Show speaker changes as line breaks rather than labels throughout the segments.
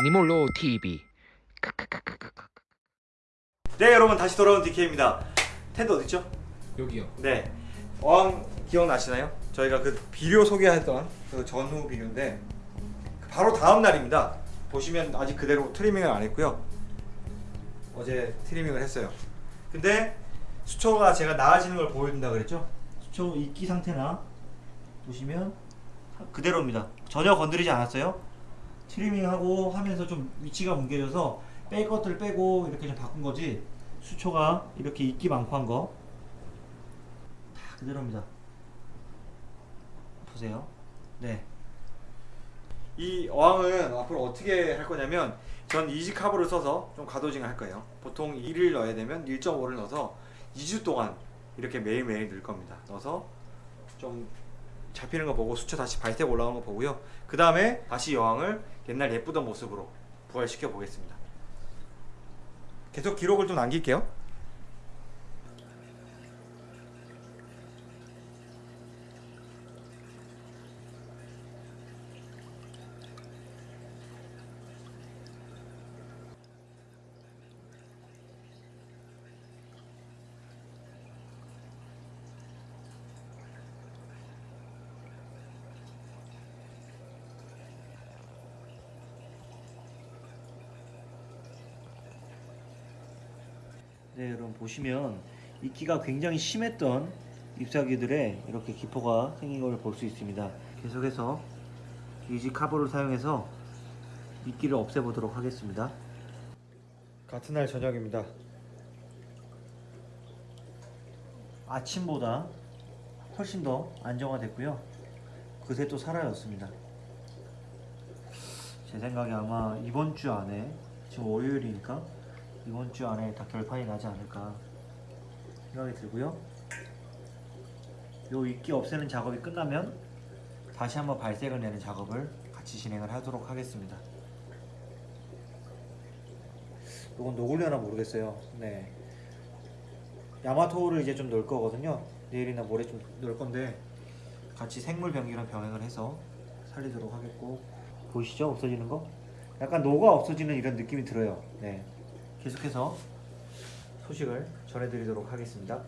애니몰로 TV
네 여러분 다시 돌아온 DK입니다 텐트 어딨죠?
여기요
네 어항 기억나시나요? 저희가 그 비료 소개했던 그 전후 비료인데 그 바로 다음 날입니다 보시면 아직 그대로 트리밍을 안 했고요 어제 트리밍을 했어요 근데 수초가 제가 나아지는 걸 보여준다 그랬죠? 수초 이끼 상태나 보시면 그대로입니다 전혀 건드리지 않았어요 트리밍하고 하면서 좀 위치가 뭉개져서 뺄 것들 빼고 이렇게 좀 바꾼 거지 수초가 이렇게 이끼 많고 한 거 다 그대로입니다. 보세요. 네. 이 어항은 앞으로 어떻게 할 거냐면 전 Easy Carbo를 써서 좀 과dosing을 할 거예요. 보통 1을 넣어야 되면 1.5를 넣어서 2주 동안 이렇게 매일매일 넣을 겁니다. 넣어서 좀 잡히는 거 보고 수초 다시 발색 올라오는 거 보고요. 그 다음에 다시 여왕을 옛날 예쁘던 모습으로 부활시켜 보겠습니다. 계속 기록을 좀 남길게요. 네, 여러분 보시면 이끼가 굉장히 심했던 잎사귀들에 이렇게 기포가 생긴 걸 볼 수 있습니다. 계속해서 이지 카보를 사용해서 이끼를 없애보도록 하겠습니다. 같은 날 저녁입니다. 아침보다 훨씬 더 안정화됐고요. 그새 또 사라졌습니다. 제 생각에 아마 이번 주 안에 지금 월요일이니까 이번 주 안에 다 결판이 나지 않을까 생각이 들고요. 요 이끼 없애는 작업이 끝나면 다시 한번 발색을 내는 작업을 같이 진행을 하도록 하겠습니다. 이건 녹으려나 모르겠어요. 네. 야마토를 이제 좀 넣을 거거든요. 내일이나 모레 좀 넣을 건데 같이 생물 병기랑 병행을 해서 살리도록 하겠고 보이시죠? 없어지는 거? 약간 녹아 없어지는 이런 느낌이 들어요. 네. 계속해서 소식을 전해드리도록 하겠습니다.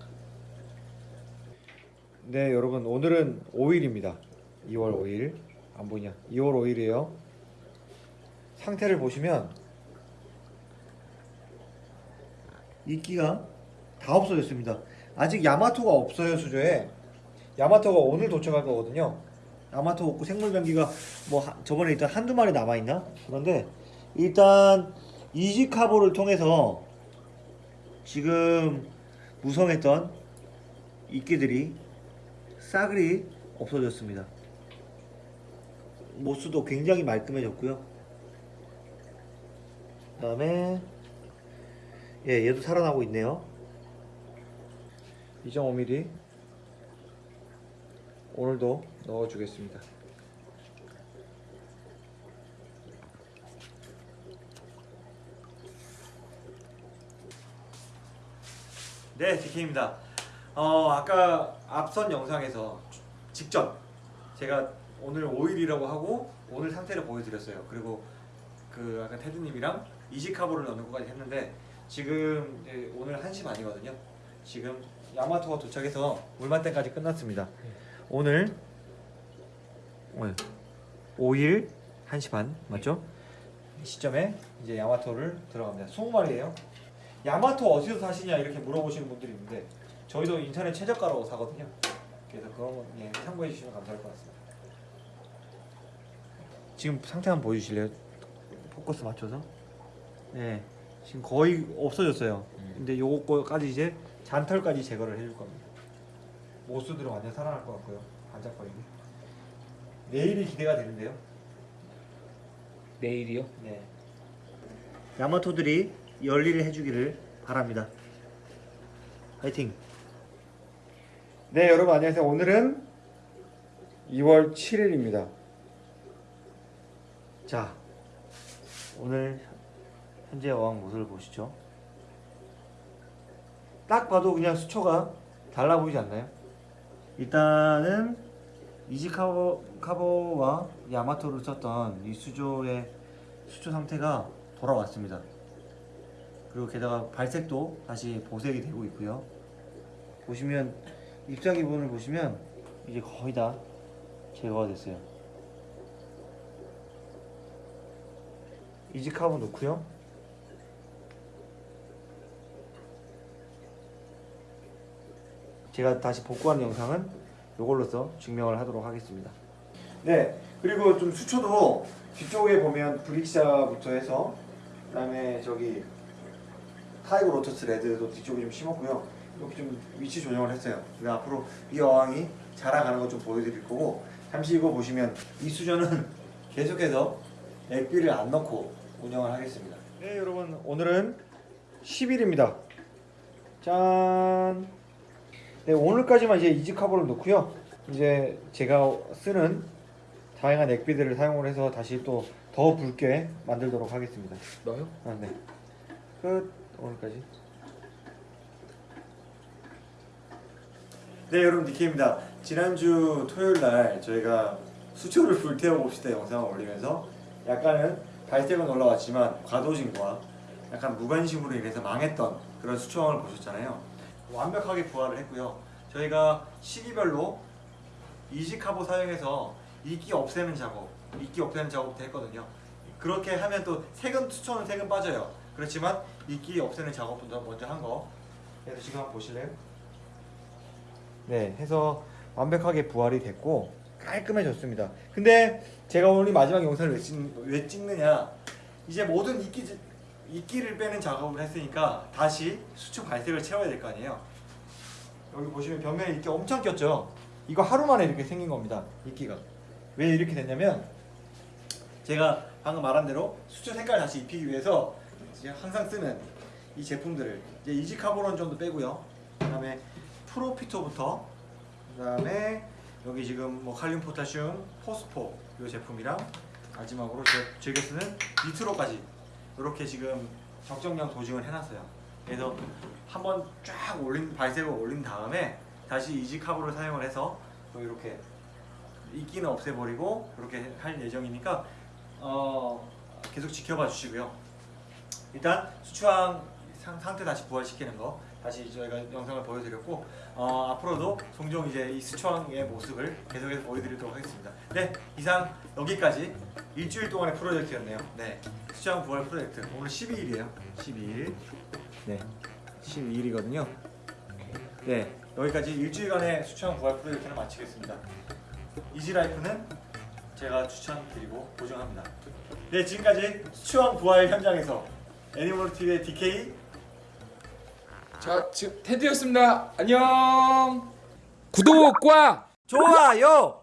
네, 여러분 오늘은 5일입니다. 2월 5일 안 보이냐? 2월 5일이에요. 상태를 보시면 이끼가 다 없어졌습니다. 아직 야마토가 없어요 수조에. 야마토가 오늘 도착할 거거든요. 야마토 없고 생물병기가 뭐 하- 저번에 일단 한두 마리 남아 있나? 그런데 일단 이지카보를 통해서 지금 무성했던 이끼들이 싸그리 없어졌습니다. 모수도 굉장히 말끔해졌고요. 그 다음에 예, 얘도 살아나고 있네요. 2.5mm 오늘도 넣어주겠습니다. 네, DK입니다. 어, 아까 앞선 영상에서 직전 제가 오늘 5일이라고 하고 오늘 상태를 보여드렸어요. 그리고 그 아까 테드님이랑 이지카보를 넣는 것까지 했는데 지금 오늘 1시 반이거든요. 지금 야마토가 도착해서 물만땡까지 끝났습니다. 오늘 오늘 5일 1시 반 맞죠? 이 시점에 이제 야마토를 들어갑니다. 20마리예요. 야마토 어디서 사시냐 이렇게 물어보시는 분들이 있는데 저희도 인터넷 최저가로 사거든요. 그래서 그런 거 예, 참고해 주시면 감사할 것 같습니다. 지금 상태 한번 보여주실래요? 포커스 맞춰서. 네, 지금 거의 없어졌어요. 근데 요거까지 이제 잔털까지 제거를 해줄 겁니다. 모수들은 완전 살아날 것 같고요. 반짝거리고. 내일이 기대가 되는데요.
내일이요?
네. 야마토들이 열일을 해주기를 바랍니다. 화이팅. 네, 여러분 안녕하세요. 오늘은 2월 7일입니다. 자, 오늘 현재 어항 모습을 보시죠. 딱 봐도 그냥 수초가 달라 보이지 않나요? 일단은 이지카보 카보와 야마토를 썼던 이 수조의 수초 상태가 돌아왔습니다. 그리고 게다가 발색도 다시 보색이 되고 있고요. 보시면 이끼 부분을 보시면 이제 거의 다 제거가 됐어요. Easy Carbon 넣고요. 제가 다시 복구한 영상은 이걸로서 증명을 하도록 하겠습니다. 네, 그리고 좀 수초도 뒤쪽에 보면 Blyxa부터 해서 그 다음에 저기 tiger lotus red도 뒤쪽에 좀 심었고요. 이렇게 좀 위치 조정을 했어요. 그리고 앞으로 이 어항이 자라가는 거좀 보여드릴 거고 잠시 이거 보시면 이 수조는 계속해서 액비를 안 넣고 운영을 하겠습니다. 네, 여러분 오늘은 10일입니다. 짠. 네, 오늘까지만 이제 Easy Carbon을 넣고요. 이제 제가 쓰는 다양한 액비들을 사용을 해서 다시 또 더 붉게 만들도록 하겠습니다.
너요?
아, 네. 끝. 오늘까지. 네, 여러분 니케입니다. 지난주 토요일 날 저희가 수초를 불태워 봅시다 영상을 올리면서 약간은 발색은 올라왔지만 과도진과 약간 무관심으로 인해서 망했던 그런 수초왕을 보셨잖아요. 완벽하게 부활을 했고요. 저희가 시기별로 이지카보 사용해서 이끼 없애는 작업, 이끼 없애는 작업도 했거든요. 그렇게 하면 또 색은 수초는 색은 빠져요. 그렇지만 이끼 없애는 작업부터 먼저 한 거. 그래서 지금 한번 보실래요? 네, 해서 완벽하게 부활이 됐고 깔끔해졌습니다. 근데 제가 오늘 이 마지막 영상을 왜, 찍, 왜 찍느냐? 이제 모든 이끼 이끼를 빼는 작업을 했으니까 다시 수초 발색을 채워야 될 거 아니에요. 여기 보시면 벽면에 이끼 엄청 꼈죠. 이거 하루 만에 이렇게 생긴 겁니다. 이끼가 왜 이렇게 됐냐면 제가 방금 말한 대로 수초 색깔 다시 입히기 위해서 항상 쓰는 이 제품들을 이제 이지카보론 정도 빼고요. 그 다음에 프로피토부터 그 다음에 여기 지금 뭐 칼륨 포타슘 포스포 이 제품이랑 마지막으로 제 즐겨 쓰는 니트로까지 이렇게 지금 적정량 도징을 해놨어요. 그래서 한번 쫙 올린 발색을 올린 다음에 다시 이지카보를 사용을 해서 또 이렇게 이끼는 없애버리고 이렇게 할 예정이니까 어, 계속 지켜봐 주시고요. 일단 상, 상태 다시 부활시키는 거 다시 저희가 영상을 보여드렸고 어, 앞으로도 종종 이제 이 수초왕의 모습을 계속해서 보여드리도록 하겠습니다. 네 이상 여기까지 일주일 동안의 프로젝트였네요. 네 수초왕 부활 프로젝트 오늘 12일이에요. 12일 네 12일이거든요. 네 여기까지 일주일간의 수초왕 부활 프로젝트를 마치겠습니다. 이지라이프는 제가 추천드리고 보증합니다. 네 지금까지 수초왕 부활 현장에서 애니멀 TV의 DK
자 지금 테드였습니다. 안녕. 구독과
좋아요